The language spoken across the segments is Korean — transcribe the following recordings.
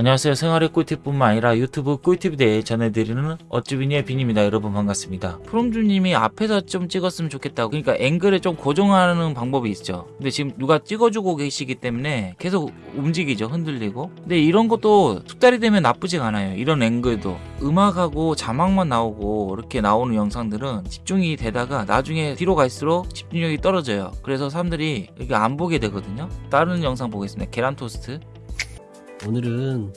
안녕하세요. 생활의 꿀팁뿐만 아니라 유튜브 꿀팁에 대해 전해드리는 어쭈비니의 빈입니다. 여러분 반갑습니다. 프롬주님이 앞에서 좀 찍었으면 좋겠다고 그러니까 앵글을 좀 고정하는 방법이 있죠. 근데 지금 누가 찍어주고 계시기 때문에 계속 움직이죠. 흔들리고. 근데 이런 것도 숙달이 되면 나쁘지가 않아요. 이런 앵글도 음악하고 자막만 나오고 이렇게 나오는 영상들은 집중이 되다가 나중에 뒤로 갈수록 집중력이 떨어져요. 그래서 사람들이 이렇게 안 보게 되거든요. 다른 영상 보겠습니다. 계란 토스트. 오늘은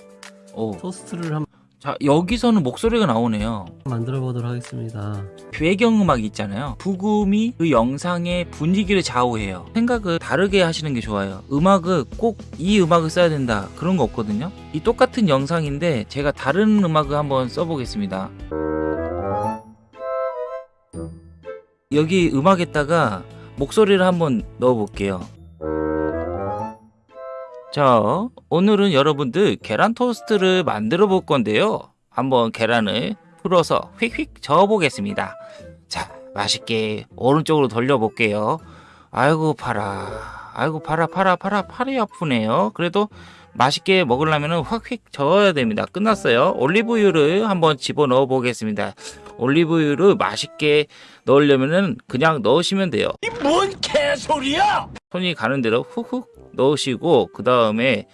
오. 토스트를 한번 자 여기서는 목소리가 나오네요. 만들어 보도록 하겠습니다. 배경음악이 있잖아요. 부금이 그 영상의 분위기를 좌우해요. 생각을 다르게 하시는 게 좋아요. 음악을 꼭 이 음악을 써야 된다. 그런 거 없거든요. 이 똑같은 영상인데 제가 다른 음악을 한번 써보겠습니다. 여기 음악에다가 목소리를 한번 넣어 볼게요 자 오늘은 여러분들 계란 토스트를 만들어 볼 건데요. 한번 계란을 풀어서 휙휙 저어 보겠습니다. 자 맛있게 오른쪽으로 돌려 볼게요. 아이고 팔아. 아이고 팔아 팔아 팔아 팔이 아프네요. 그래도 맛있게 먹으려면 확휙 저어야 됩니다. 끝났어요. 올리브유를 한번 집어 넣어 보겠습니다. 올리브유를 맛있게 넣으려면 그냥 넣으시면 돼요. 뭔 개소리야! 손이 가는 대로 훅훅 넣으시고 그 다음에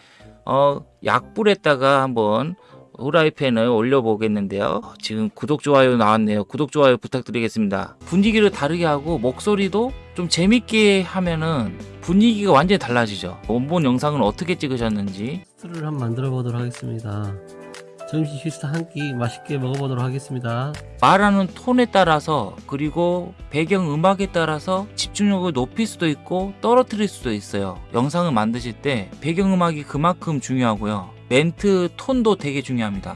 어 약불에다가 한번 후라이팬을 올려 보겠는데요. 지금 구독 좋아요 나왔네요. 구독 좋아요 부탁드리겠습니다. 분위기를 다르게 하고 목소리도 좀 재밌게 하면은 분위기가 완전히 달라지죠. 원본 영상은 어떻게 찍으셨는지. 토스트를 한번 만들어 보도록 하겠습니다. 점심 식사 한 끼 맛있게 먹어보도록 하겠습니다. 말하는 톤에 따라서 그리고 배경 음악에 따라서 집중력을 높일 수도 있고 떨어뜨릴 수도 있어요. 영상을 만드실 때 배경 음악이 그만큼 중요하고요. 멘트 톤도 되게 중요합니다